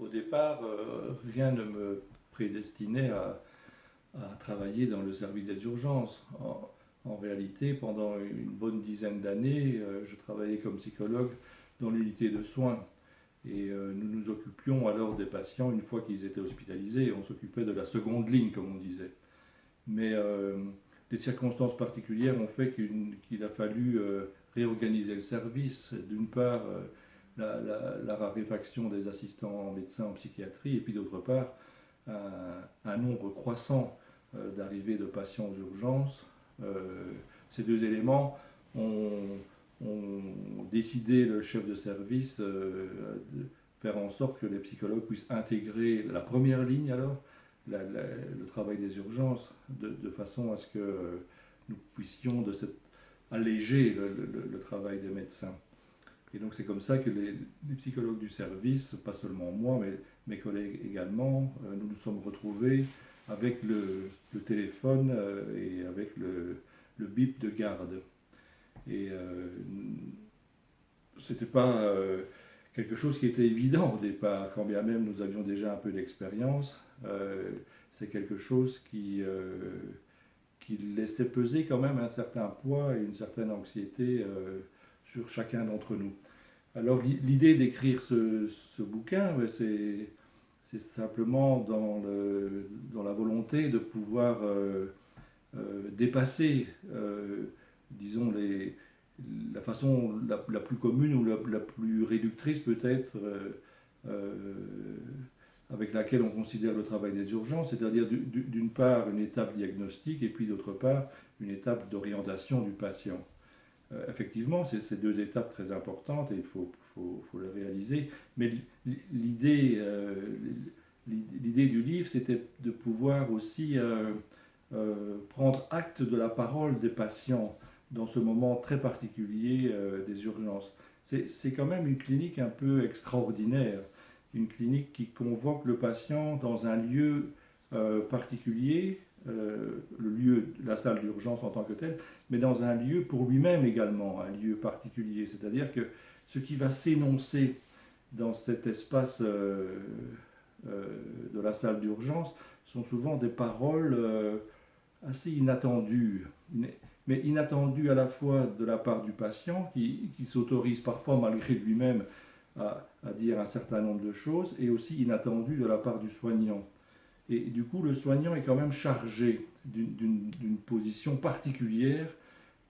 Au départ, euh, rien ne me prédestinait à, travailler dans le service des urgences. En, réalité, pendant une bonne dizaine d'années, euh, je travaillais comme psychologue dans l'unité de soins. Et euh, nous nous occupions alors des patients une fois qu'ils étaient hospitalisés. On s'occupait de la seconde ligne, comme on disait. Mais les circonstances particulières ont fait qu'il a fallu réorganiser le service. D'une part, la, raréfaction des assistants médecins en psychiatrie, et puis d'autre part, un, nombre croissant euh, d'arrivées de patients aux urgences. Euh, ces deux éléments ont, décidé le chef de service euh, de faire en sorte que les psychologues puissent intégrer la première ligne alors, le travail des urgences, de, façon à ce que nous puissions de alléger le travail des médecins. Et donc c'est comme ça que les, psychologues du service, pas seulement moi, mais mes collègues également, euh, nous nous sommes retrouvés avec le, téléphone euh, et avec le, bip de garde. Et euh, c'était pas euh, quelque chose qui était évident au départ, quand bien même nous avions déjà un peu d'expérience. c'est quelque chose qui, qui laissait peser quand même un certain poids et une certaine anxiété sur chacun d'entre nous. Alors l'idée d'écrire ce, bouquin, c'est simplement dans, la volonté de pouvoir euh, euh, dépasser, euh, disons, la façon la, plus commune ou la, plus réductrice peut-être avec laquelle on considère le travail des urgences, c'est-à-dire d'une part une étape diagnostique et puis d'autre part une étape d'orientation du patient. Euh, effectivement, c'est ces deux étapes très importantes et il faut, les réaliser. Mais l'idée euh, l'idée du livre, c'était de pouvoir aussi euh, prendre acte de la parole des patients dans ce moment très particulier des urgences. C'est quand même une clinique un peu extraordinaire, une clinique qui convoque le patient dans un lieu particulier, euh, le lieu, la salle d'urgence en tant que telle, mais dans un lieu pour lui-même également, un lieu particulier. C'est-à-dire que ce qui va s'énoncer dans cet espace euh, euh, de la salle d'urgence sont souvent des paroles assez inattendues, mais inattendues à la fois de la part du patient, qui, s'autorise parfois malgré lui-même à, à dire un certain nombre de choses, et aussi inattendues de la part du soignant. Et du coup, le soignant est quand même chargé d'une position particulière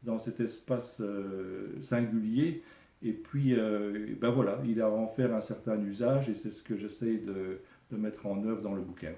dans cet espace euh, singulier. Et puis, euh, ben voilà, il a à en faire un certain usage et c'est ce que j'essaie de, de mettre en œuvre dans le bouquin.